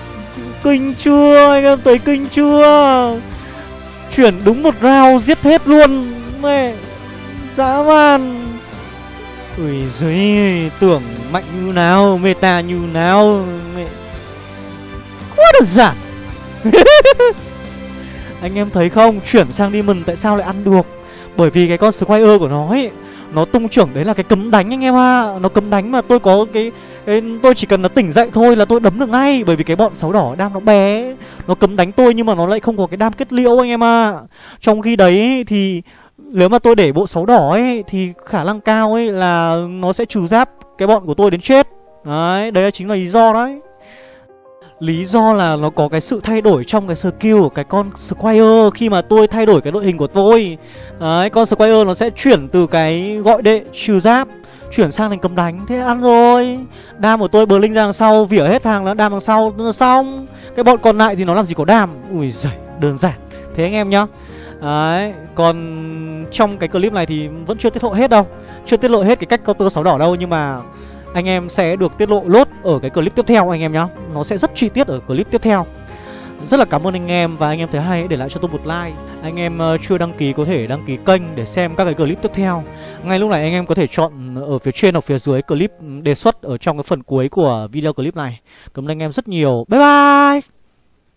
Kinh chưa? Anh em thấy kinh chưa? Chuyển đúng một round, giết hết luôn. Mẹ, Dã man. Ui giời, Tưởng mạnh như nào, Meta như nào. Mẹ, Quá đơn giản. Anh em thấy không? Chuyển sang Demon, tại sao lại ăn được? Bởi vì cái con Squire của nó ấy nó tung trưởng đấy là cái cấm đánh anh em ạ à. Nó cấm đánh mà tôi có cái, cái Tôi chỉ cần nó tỉnh dậy thôi là tôi đấm được ngay Bởi vì cái bọn sáu đỏ đam nó bé Nó cấm đánh tôi nhưng mà nó lại không có cái đam kết liễu anh em ạ à. Trong khi đấy thì Nếu mà tôi để bộ sáu đỏ ấy Thì khả năng cao ấy là Nó sẽ trừ giáp cái bọn của tôi đến chết Đấy, đấy chính là lý do đấy Lý do là nó có cái sự thay đổi trong cái skill của cái con Squire. Khi mà tôi thay đổi cái đội hình của tôi Đấy, con Squire nó sẽ chuyển từ cái gọi đệ trừ giáp Chuyển sang thành cầm đánh. Thế ăn rồi. Đam của tôi bờ linh ra đằng sau Vỉa hết hàng nó đam đằng sau nó Xong. Cái bọn còn lại thì nó làm gì có đam? Ui giời đơn giản. Thế anh em nhá. Đấy, còn trong cái clip này thì vẫn chưa tiết lộ hết đâu. Chưa tiết lộ hết cái cách counter sáu đỏ đâu Nhưng mà anh em sẽ được tiết lộ lốt ở cái clip tiếp theo anh em nhá. Nó sẽ rất chi tiết ở clip tiếp theo. Rất là cảm ơn anh em và anh em thấy hay hãy để lại cho tôi một like. Anh em ờ, chưa đăng ký có thể đăng ký kênh để xem các cái clip tiếp theo. Ngay lúc này anh em có thể chọn ở phía trên hoặc phía dưới clip đề xuất ở trong cái phần cuối của video clip này. Cảm ơn anh em rất nhiều. Bye bye!